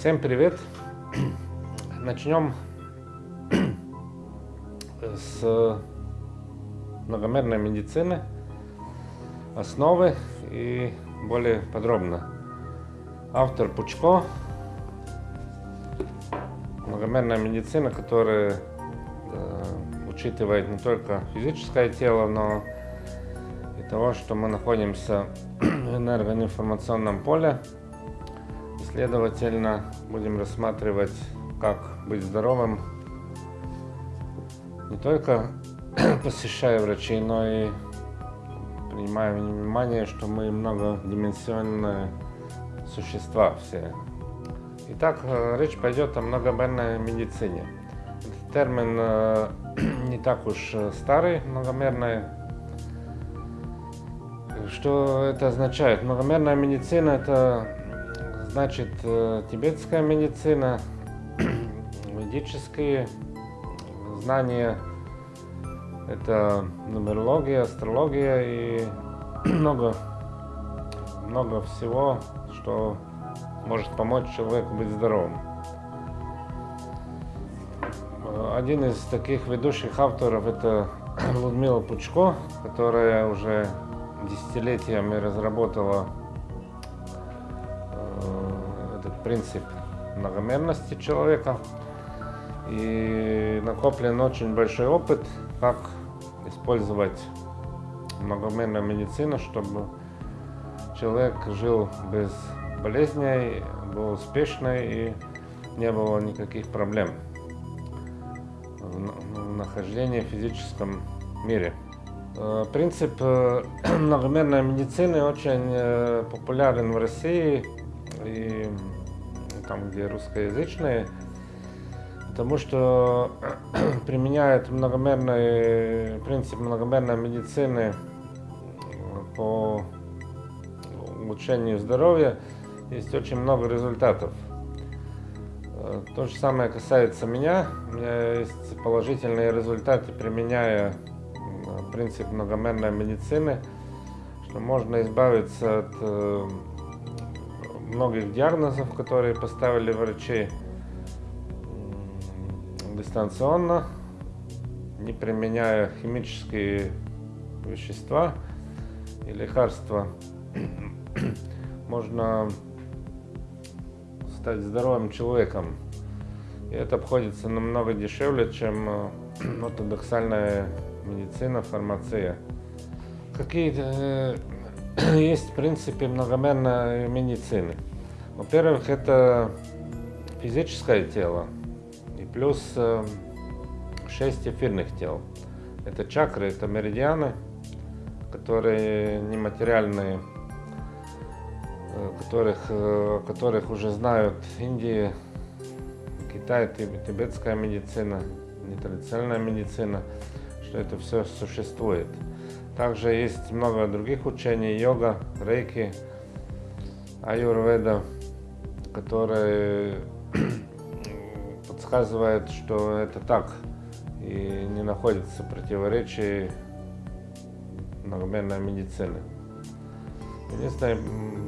Всем привет! Начнем с многомерной медицины, основы и более подробно. Автор Пучко, многомерная медицина, которая э, учитывает не только физическое тело, но и того, что мы находимся в энергоинформационном поле, Следовательно, будем рассматривать, как быть здоровым, не только посещая врачей, но и принимая внимание, что мы многодименsionные существа все. Итак, э, речь пойдет о многомерной медицине. Этот термин э, не так уж старый, многомерная. Что это означает? Многомерная медицина – это Значит, э, тибетская медицина, ведические знания, это нумерология, астрология и много, много всего, что может помочь человеку быть здоровым. Один из таких ведущих авторов это Людмила Пучко, которая уже десятилетиями разработала принцип многомерности человека. И накоплен очень большой опыт, как использовать многомерную медицину, чтобы человек жил без болезней, был успешный и не было никаких проблем в нахождении в физическом мире. Э, принцип э, многомерной медицины очень э, популярен в России и там, где русскоязычные, потому что применяют многомерный принцип многомерной медицины по улучшению здоровья. Есть очень много результатов. То же самое касается меня. У меня есть положительные результаты, применяя принцип многомерной медицины, что можно избавиться от э, многих диагнозов, которые поставили врачи дистанционно, не применяя химические вещества и лекарства, можно стать здоровым человеком. И это обходится намного дешевле, чем э, ортодоксальная медицина, фармация. Какие э, есть в принципе многомерной медицины. Во-первых, это физическое тело и плюс э, 6 эфирных тел. Это чакры, это меридианы, которые нематериальные, э, которых, э, которых уже знают Индия, Китай, тибетская медицина, нетрадиционная медицина, что это все существует. Также есть много других учений, йога, рейки, аюрведа, которые подсказывают, что это так и не находится противоречий многомерной медицины. Единственное,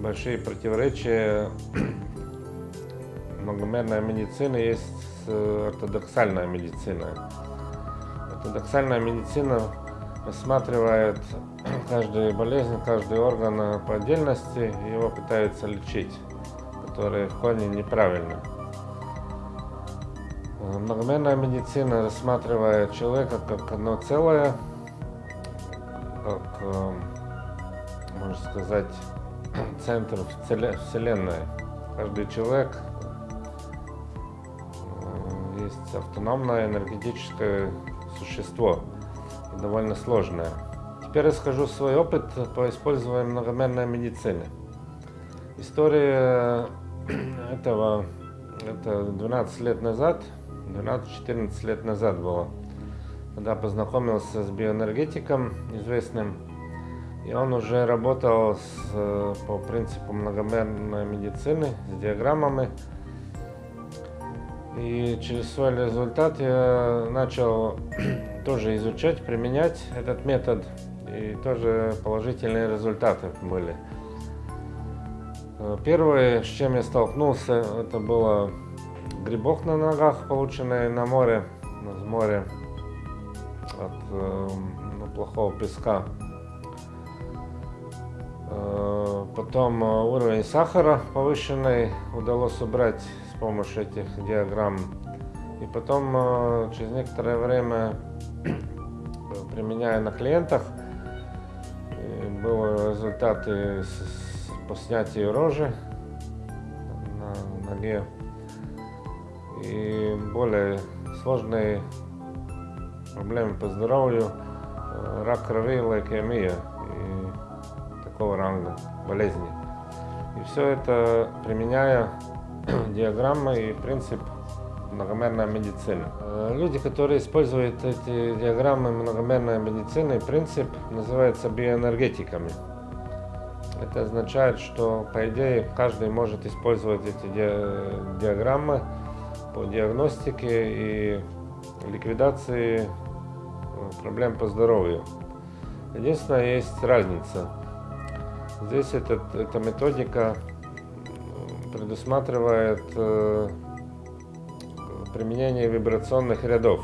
большие противоречия многомерной медицины есть с ортодоксальной медициной. Ортодоксальная медицина рассматривает каждую болезнь, каждый орган по отдельности, его пытаются лечить, которые в корне неправильно. Многомерная медицина рассматривает человека как одно целое, как, э, можно сказать, центр Вселенной. Каждый человек э, есть автономное энергетическое существо довольно сложная. Теперь расскажу свой опыт по использованию многомерной медицины. История этого, это 12 лет назад, 12-14 лет назад было, когда познакомился с биоэнергетиком известным, и он уже работал с, по принципу многомерной медицины, с диаграммами. И через свой результат я начал тоже изучать, применять этот метод, и тоже положительные результаты были. Э, Первое, с чем я столкнулся, это было грибок на ногах, полученный на море, с моря от э, плохого песка. Э, Потом э, уровень сахара повышенный удалось убрать помощью этих диаграмм. И потом э, через некоторое время, применяя на клиентах, были результаты по снятию рожи на ноге и более сложные проблемы по здоровью, э, рак крови, лейкемия и такого ранга болезни. И все это применяя диаграммы и принцип многомерной медицины. Э, Люди, которые используют эти диаграммы многомерной медицины, принцип называется биоэнергетиками. Это означает, что по идее каждый может использовать эти ди- диаграммы по диагностике и ликвидации э, проблем по здоровью. Единственное, есть разница. Здесь этот, эта методика предусматривает э, применение вибрационных рядов.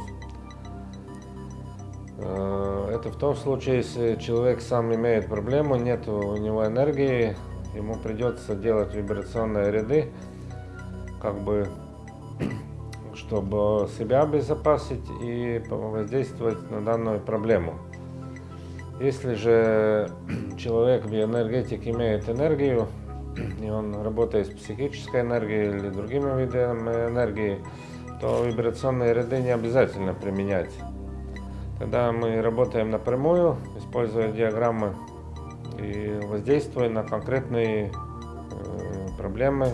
Э, Это в том случае, если человек сам имеет проблему, нет у него энергии, ему придется делать вибрационные ряды, как бы чтобы себя обезопасить и воздействовать на данную проблему. Если же человек биоэнергетик имеет энергию, и он работает с психической энергией или другими видами энергии, то вибрационные ряды не обязательно применять. Тогда мы работаем напрямую, используя диаграммы и воздействуя на конкретные э, проблемы,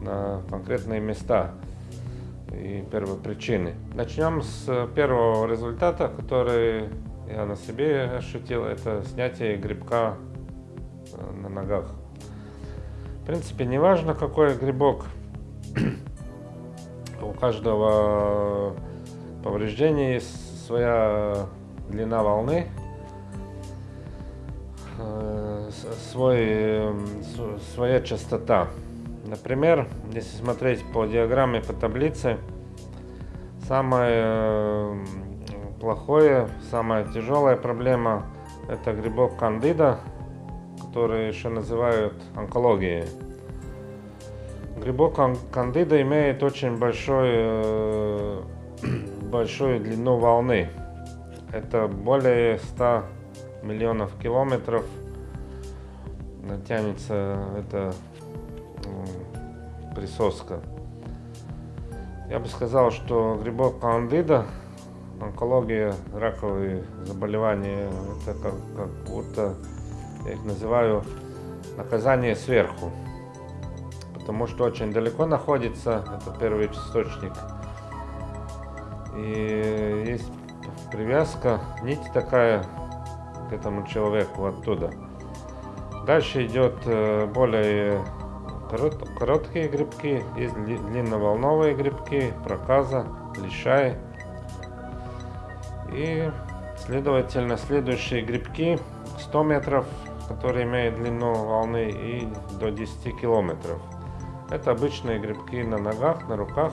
на конкретные места и первопричины. Начнем с первого результата, который я на себе ощутил, это снятие грибка э, на ногах. В принципе, не важно, какой грибок, у каждого повреждения есть своя длина волны, э, свой, э, своя частота. Например, если смотреть по диаграмме, по таблице, самое э, плохое, самая тяжелая проблема – это грибок кандида, который еще называют онкологией. Грибок кан- кандида имеет очень большой, э, большую длину волны. Это более 100 миллионов километров тянется эта присоска. Я бы сказал, что грибок кандида, онкология, раковые заболевания, это как, как будто, я их называю, наказание сверху. Потому что очень далеко находится, это первый источник. И есть привязка, нить такая к этому человеку оттуда. Дальше идет э, более корот- короткие грибки, есть дли- длинноволновые грибки, проказа, лишай. И, следовательно, следующие грибки 100 метров, которые имеют длину волны, и до 10 километров. Это обычные грибки на ногах, на руках,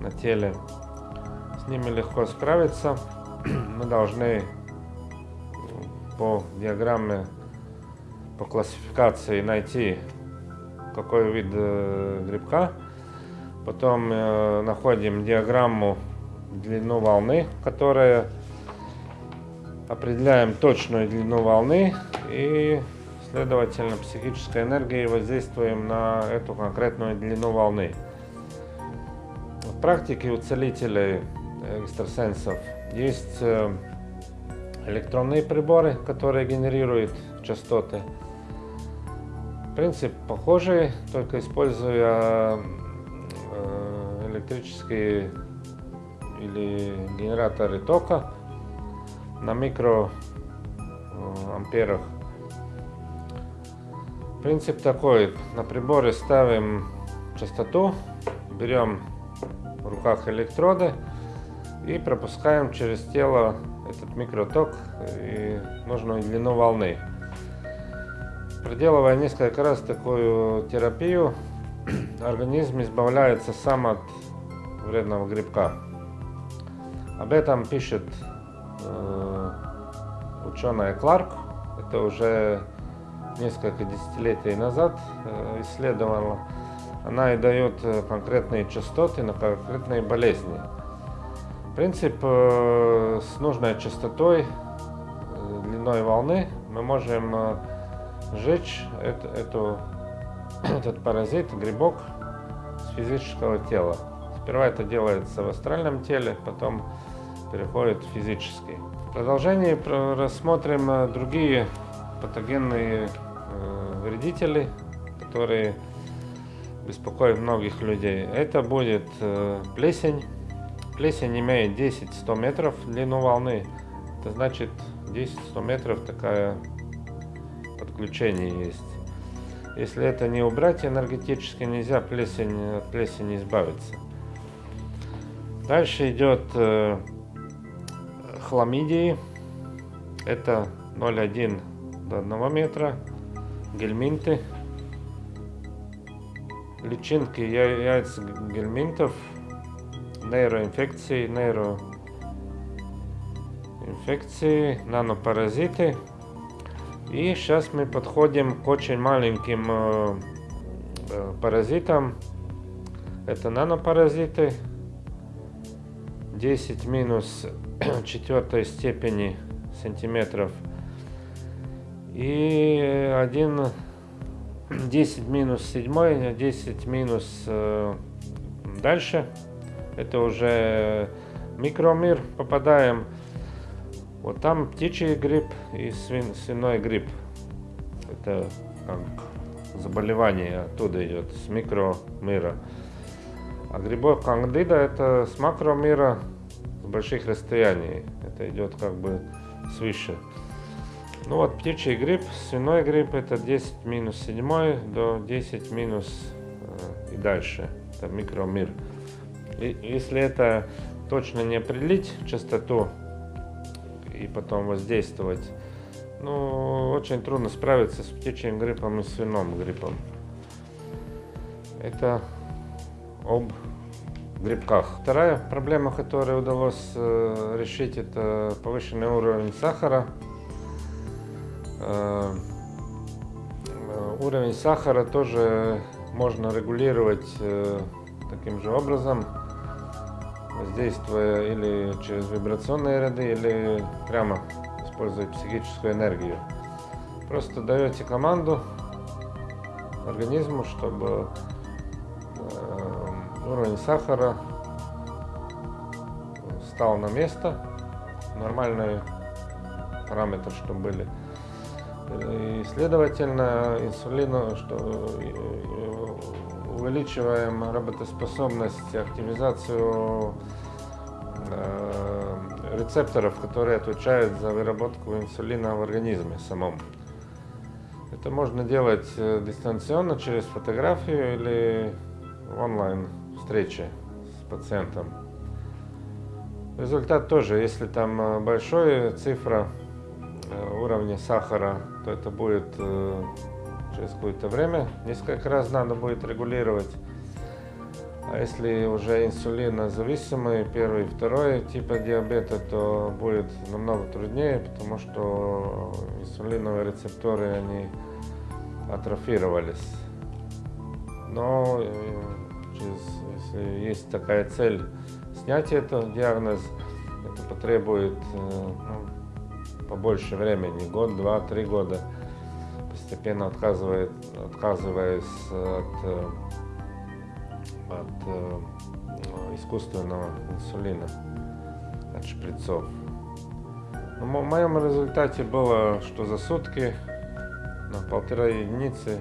на теле. С ними легко справиться. Мы должны по диаграмме, по классификации найти какой вид э, грибка. Потом э, находим диаграмму длину волны, которая определяем точную длину волны и, следовательно, психической энергией воздействуем на эту конкретную длину волны. В практике у целителей, экстрасенсов, есть э, электронные приборы, которые генерируют частоты. Принцип похожий, только используя э, электрические или генераторы тока на микро э. Принцип такой, на приборе ставим частоту, берем в руках электроды и пропускаем через тело этот микроток и нужную длину волны. проделывая несколько раз такую терапию, организм избавляется сам от вредного грибка. Об этом пишет э, ученая Кларк. Это уже несколько десятилетий назад э, исследовала. Она и дает э, конкретные частоты на конкретные болезни. Принцип э, с нужной частотой, длиной волны мы можем сжечь эту, этот паразит, грибок с физического тела. Сперва это делается в астральном теле, потом переходит в физический. В продолжении рассмотрим другие патогенные вредители, которые беспокоят многих людей. Это будет плесень. Плесень имеет 10-100 метров длину волны. Это значит 10-100 метров такая подключение есть. Если это не убрать энергетически, нельзя плесень, от плесени избавиться. Дальше идет э, хламидии. Это 0,1 до 1 метра. Гельминты. Личинки яиц гельминтов. Нейроинфекции, нейроинфекции, нанопаразиты. И сейчас мы подходим к очень маленьким э, э, паразитам. Это нанопаразиты. 10 минус четвертой степени сантиметров. И один 10 минус 7, 10 минус э, дальше. Это уже микромир попадаем. Вот там птичий грипп и свин, свиной грипп. Это как заболевание оттуда идет, с микромира. А грибок кандида это с макромира, больших расстояний. Это идет как бы свыше. Ну вот птичий грипп, свиной грипп это 10 минус 7 до 10 минус э, и дальше. Это микромир. И, если это точно не определить частоту, и потом воздействовать. Ну, очень трудно справиться с птичьим гриппом и свиным гриппом. Это об грибках. Вторая проблема, которую удалось э, решить, это повышенный уровень сахара. Э, э уровень сахара тоже можно регулировать таким же образом воздействуя или через вибрационные ряды, или прямо используя психическую энергию. Просто даете команду организму, чтобы уровень сахара стал на место, нормальные параметры, чтобы были. И, следовательно, инсулину, что увеличиваем работоспособность, активизацию э, рецепторов, которые отвечают за выработку инсулина в организме самом. Это можно делать э, дистанционно через фотографию или онлайн встречи с пациентом. Результат тоже, если там э, большая цифра уровня сахара, то это будет через какое-то время. Несколько раз надо будет регулировать. А если уже инсулинозависимый, первый и второй типа диабета, то будет намного труднее, потому что инсулиновые рецепторы, они атрофировались. Но через, если есть такая цель снять этот диагноз, это потребует э, ну, побольше времени, год, два, три года постепенно отказывает, отказываясь от, э, от э, искусственного инсулина, от шприцов. Но в моем результате было, что за сутки на полтора единицы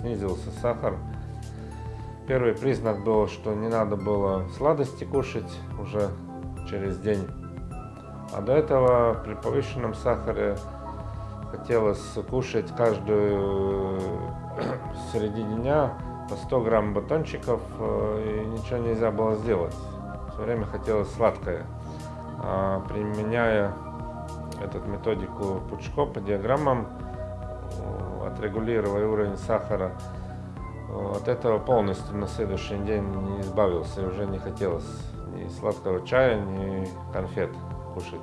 снизился сахар. Первый признак был, что не надо было сладости кушать уже через день. А до этого при повышенном сахаре хотелось кушать каждую э, середине дня по 100 грамм батончиков, э, и ничего нельзя было сделать. Все время хотелось сладкое. А применяя эту методику Пучко по диаграммам, отрегулировал уровень сахара. От этого полностью на следующий день не избавился, уже не хотелось ни сладкого чая, ни конфет кушать.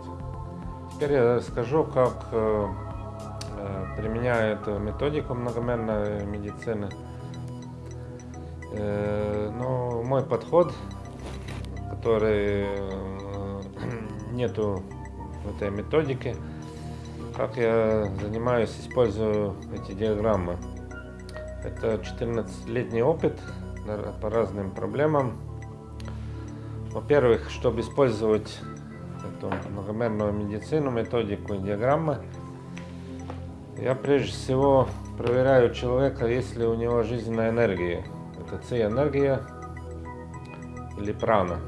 Теперь я расскажу, как э, э, применяю эту методику многомерной медицины. Э, ну, мой подход, который нету в этой методике, как я занимаюсь, использую эти диаграммы. Это 14-летний опыт по разным проблемам. Во-первых, чтобы использовать эту многомерную медицину, методику и диаграммы, я прежде всего проверяю человека, есть ли у него жизненная энергия. Это ци-энергия или прана.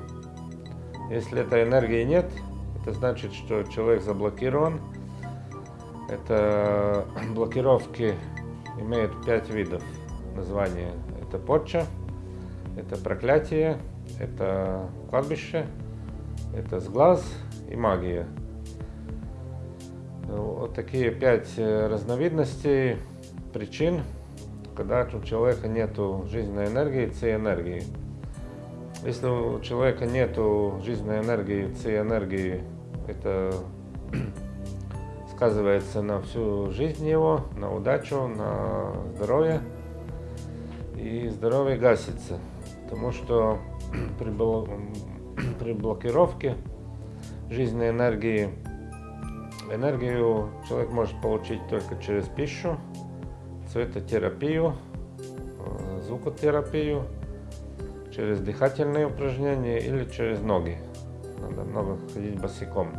Если этой энергии нет, это значит, что человек заблокирован. Это блокировки имеют пять видов названия. Это порча, это проклятие, это кладбище, это сглаз и магия. Вот такие пять э, разновидностей причин, когда у человека нет жизненной энергии, ци-энергии. Если у человека нет жизненной энергии, ци-энергии, это сказывается на всю жизнь его, на удачу, на здоровье. И здоровье гасится, потому что при, бл... при блокировке жизненной энергии энергию человек может получить только через пищу, цветотерапию, э, звукотерапию, через дыхательные упражнения или через ноги. Надо много ходить босиком.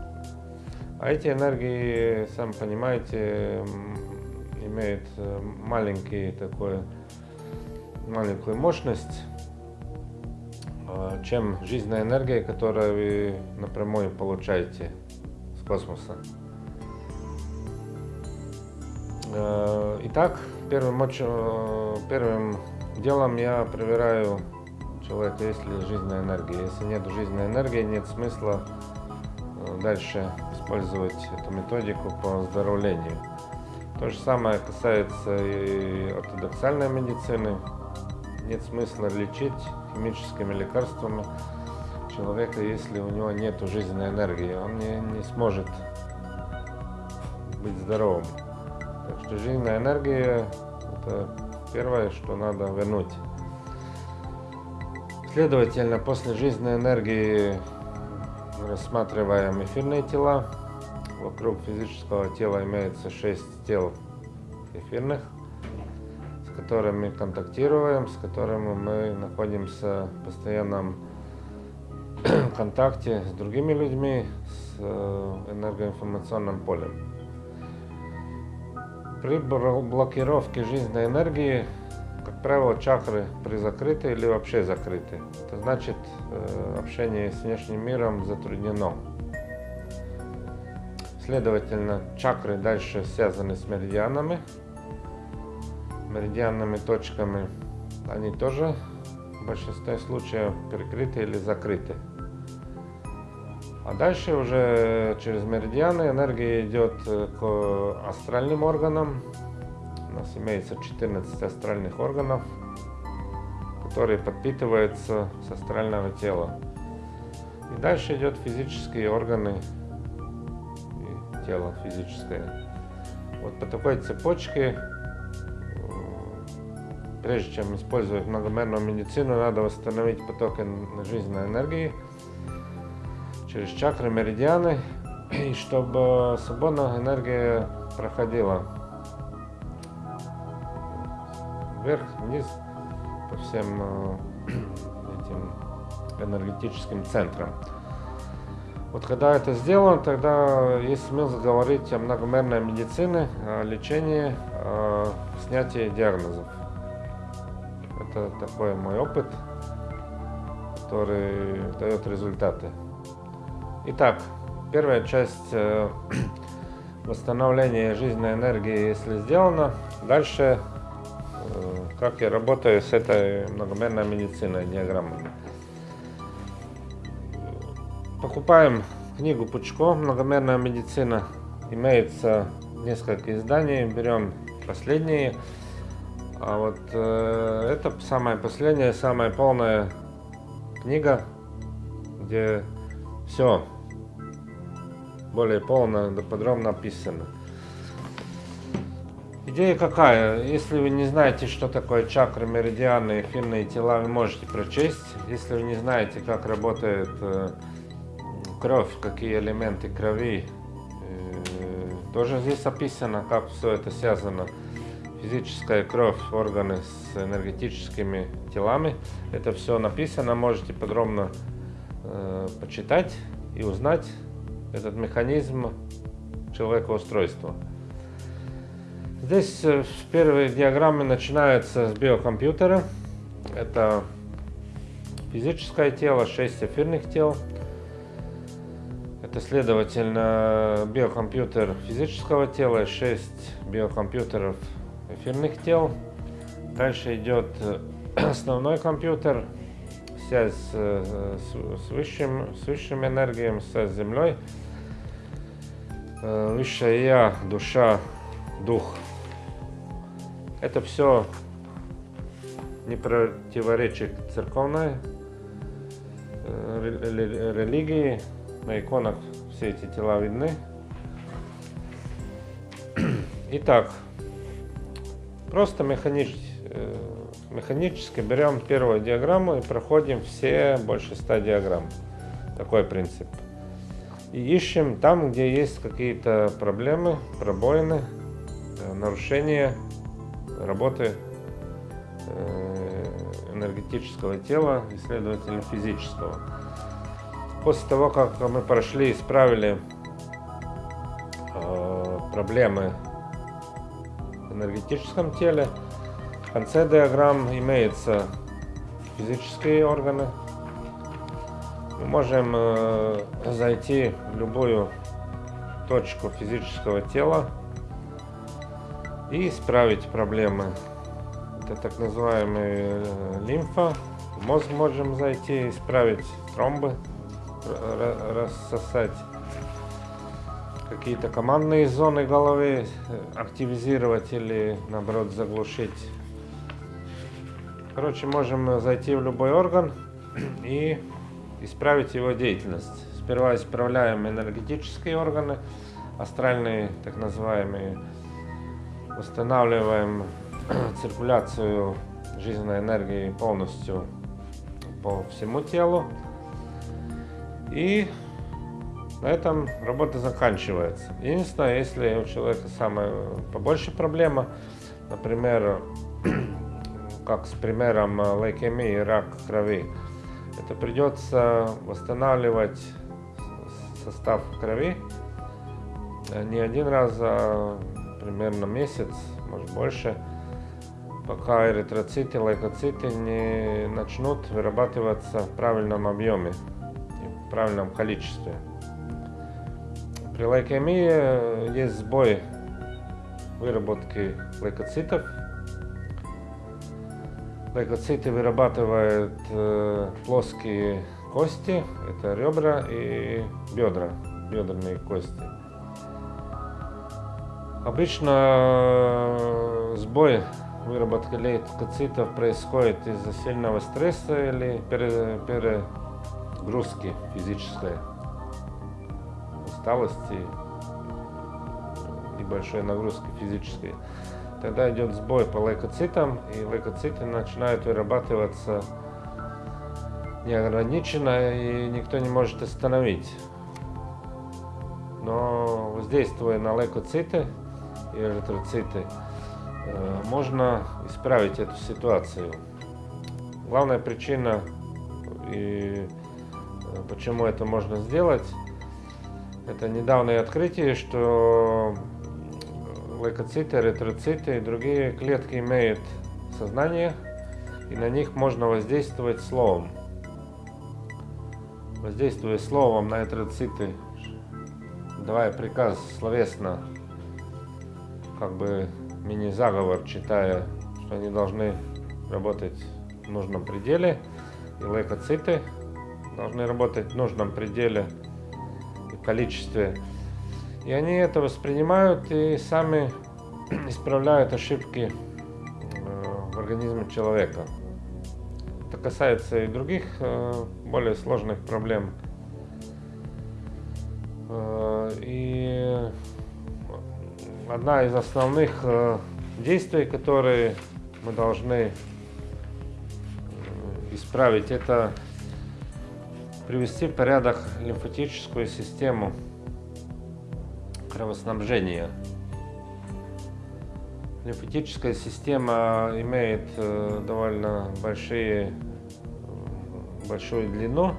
А эти энергии, сам понимаете, имеют э, маленький такой, маленькую мощность, э, чем жизненная энергия, которую вы напрямую получаете с космоса. Э, итак, первым, первым делом я проверяю человека, есть ли жизненная энергия. Если нет жизненной энергии, нет смысла дальше использовать эту методику по оздоровлению. То же самое касается и ортодоксальной медицины. Нет смысла лечить химическими лекарствами человека, если у него нет жизненной энергии. Он не, не сможет быть здоровым. Так что жизненная энергия – это первое, что надо вернуть. Следовательно, после жизненной энергии рассматриваем эфирные тела. Вокруг физического тела имеется 6 тел эфирных, с которыми контактируем, с которыми мы находимся в постоянном контакте с другими людьми, с э, энергоинформационным полем. При блокировке жизненной энергии как правило, чакры призакрыты или вообще закрыты. Это значит, э, общение с внешним миром затруднено. Следовательно, чакры дальше связаны с меридианами, меридианными точками. Они тоже в большинстве случаев прикрыты или закрыты. А дальше уже через меридианы энергия идет э, к астральным органам, нас имеется 14 астральных органов, которые подпитываются с астрального тела. И дальше идет физические органы и тело физическое. Вот по такой цепочке, э, прежде чем использовать многомерную медицину, надо восстановить поток жизненной энергии через чакры, меридианы, и чтобы свободная энергия проходила вверх, вниз по всем э, этим энергетическим центрам. Вот когда это сделано, тогда есть смысл говорить о многомерной медицине, о лечении, о снятии диагнозов. Это такой мой опыт, который дает результаты. Итак, первая часть э, восстановления жизненной энергии, если сделана, дальше как я работаю с этой многомерной медициной, диаграммами. Покупаем книгу Пучко «Многомерная медицина». Имеется несколько изданий. Берем последние. А вот э, это самая последняя, самая полная книга, где все более полно, подробно описано. Идея какая? Если вы не знаете, что такое чакры, меридианы, эфирные тела, вы можете прочесть. Если вы не знаете, как работает э, кровь, какие элементы крови, э, тоже здесь описано, как все это связано физическая кровь, органы с энергетическими телами. Это все написано, можете подробно э, почитать и узнать этот механизм человекоустройства. Здесь э, первые диаграммы начинаются с биокомпьютера. Это физическое тело, 6 эфирных тел. Это, следовательно, биокомпьютер физического тела, 6 биокомпьютеров эфирных тел. Дальше идет э, основной компьютер, связь э, с, с, высшим, с высшим энергией, связь с Землей. Высшая Я, душа, дух. Это все не противоречит церковной религии. На иконах все эти тела видны. Итак, Просто механически, э, механически берем первую диаграмму и проходим все больше 100 диаграмм. Такой принцип. И ищем там, где есть какие-то проблемы, пробоины, э, нарушения работы э, энергетического тела и, следовательно, физического. После того, как мы прошли и исправили проблемы энергетическом теле. В конце диаграмм имеются физические органы. Мы можем э, зайти в любую точку физического тела и исправить проблемы. Это так называемый э, лимфа. В мозг можем зайти, исправить тромбы, рассосать какие-то командные зоны головы э, активизировать или наоборот заглушить. Короче, можем зайти в любой орган и исправить его деятельность. Сперва исправляем энергетические органы, астральные, так называемые, устанавливаем циркуляцию жизненной энергии полностью по всему телу. И на этом работа заканчивается. Единственное, если у человека самая побольше проблема, например, как с примером лейкемии, рак крови, это придется восстанавливать состав крови не один раз, а примерно месяц, может больше, пока эритроциты, лейкоциты не начнут вырабатываться в правильном объеме и в правильном количестве. При лейкемии э, есть сбой выработки лейкоцитов. Лейкоциты вырабатывают э, плоские кости, это ребра и бедра, бедренные кости. Обычно э, сбой выработки лейкоцитов происходит из-за сильного стресса или перегрузки физической усталости и большой нагрузки физической, тогда идет сбой по лейкоцитам, и лейкоциты начинают вырабатываться неограниченно, и никто не может остановить. Но воздействуя на лейкоциты и эритроциты, э, можно исправить эту ситуацию. Главная причина, и э, почему это можно сделать, это недавнее открытие, что лейкоциты, эритроциты и другие клетки имеют сознание, и на них можно воздействовать словом. Воздействуя словом на эритроциты, давая приказ словесно, как бы мини-заговор, читая, что они должны работать в нужном пределе, и лейкоциты должны работать в нужном пределе – количестве. И они это воспринимают и сами исправляют ошибки э, в организме человека. Это касается и других э, более сложных проблем. Э, и одна из основных э, действий, которые мы должны э, исправить, это привести в порядок лимфатическую систему кровоснабжения. Лимфатическая система имеет э, довольно большие, большую длину,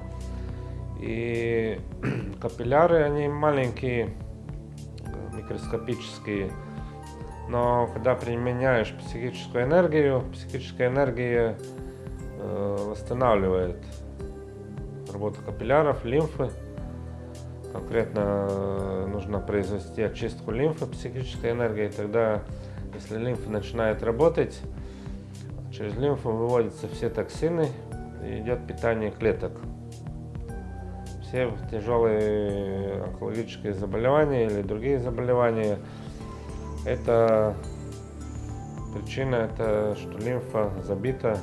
и капилляры, они маленькие, микроскопические, но когда применяешь психическую энергию, психическая энергия э, восстанавливает работу капилляров, лимфы. Конкретно э, нужно произвести очистку лимфы психической энергией. Тогда, если лимфа начинает работать, через лимфу выводятся все токсины и идет питание клеток. Все тяжелые онкологические заболевания или другие заболевания – это причина, это что лимфа забита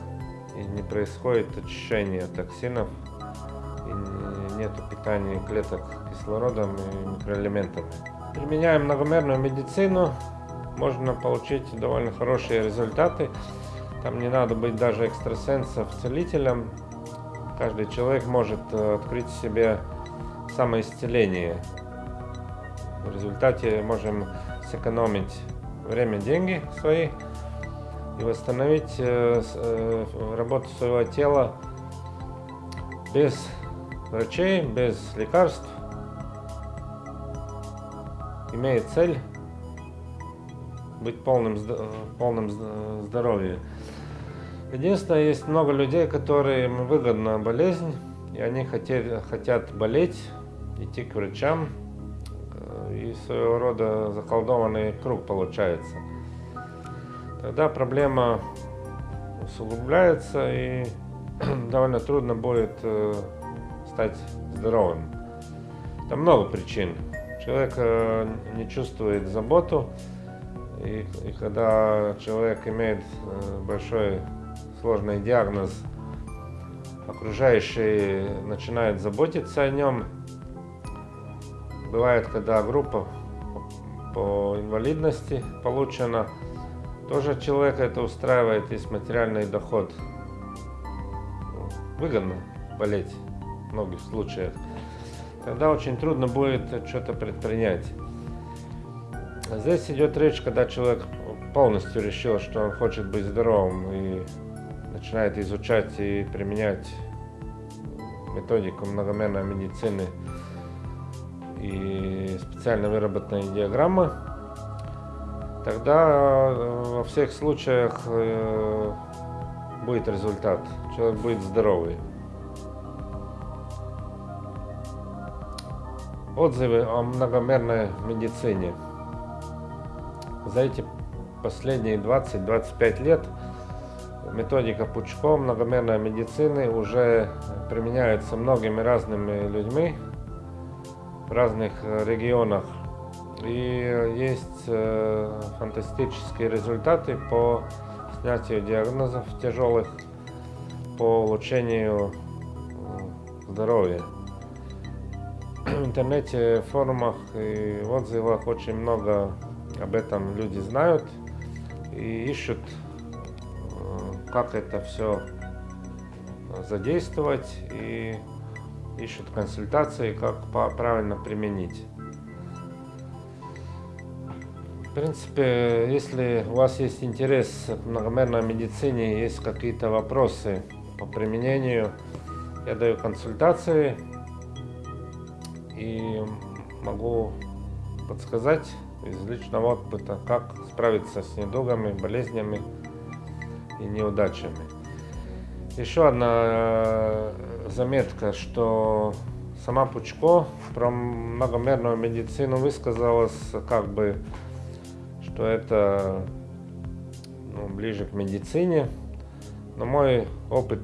и не происходит очищение токсинов, и нет питания клеток кислородом и микроэлементами. Применяя многомерную медицину, можно получить довольно хорошие результаты. Там не надо быть даже экстрасенсом, целителем. Каждый человек может э, открыть себе самоисцеление. В результате можем сэкономить время, деньги свои и восстановить э, э, работу своего тела без врачей, без лекарств, имея цель быть полным, полным здоровьем. Единственное, есть много людей, которым выгодна болезнь, и они хотят, хотят болеть, идти к врачам, и своего рода заколдованный круг получается. Тогда проблема усугубляется и довольно трудно будет э, стать здоровым. Там много причин. Человек э, не чувствует заботу, и, и когда человек имеет э, большой сложный диагноз, окружающие начинают заботиться о нем, Бывает, когда группа по инвалидности получена, тоже человека это устраивает, есть материальный доход. Выгодно болеть в многих случаях. Тогда очень трудно будет что-то предпринять. Здесь идет речь, когда человек полностью решил, что он хочет быть здоровым и начинает изучать и применять методику многомерной медицины и специально выработанные диаграммы, тогда э, во всех случаях э, будет результат. Человек будет здоровый. Отзывы о многомерной медицине. За эти последние 20-25 лет методика Пучко многомерной медицины уже применяется многими разными людьми в разных э, регионах. И есть э, фантастические результаты по снятию диагнозов тяжелых, по улучшению э, здоровья. В интернете, форумах и отзывах очень много об этом люди знают и ищут, как это все задействовать и ищут консультации, как правильно применить. В принципе, если у вас есть интерес к многомерной медицине, есть какие-то вопросы по применению, я даю консультации и могу подсказать из личного опыта, как справиться с недугами, болезнями и неудачами. Еще одна заметка, что сама Пучко про многомерную медицину высказалась как бы, что это ну, ближе к медицине. Но мой опыт,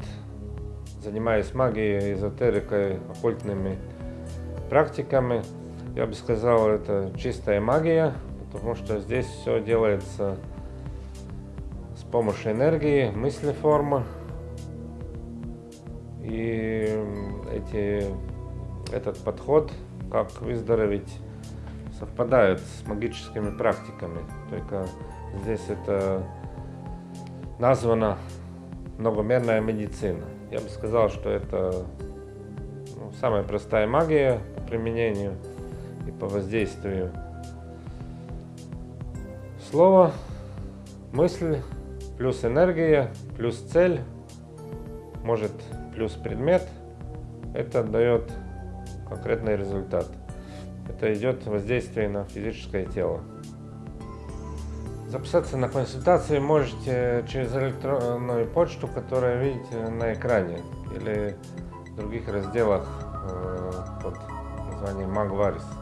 занимаясь магией, эзотерикой, оккультными практиками, я бы сказал, это чистая магия, потому что здесь все делается помощью энергии, мысли формы. И эти, этот подход, как выздороветь, совпадает с магическими практиками. Только здесь это названо многомерная медицина. Я бы сказал, что это ну, самая простая магия по применению и по воздействию. Слово, мысль, плюс энергия, плюс цель, может плюс предмет, это дает конкретный результат. Это идет воздействие на физическое тело. Записаться на консультацию можете через электронную почту, которую видите на экране, или в других разделах э, под названием Magvaris.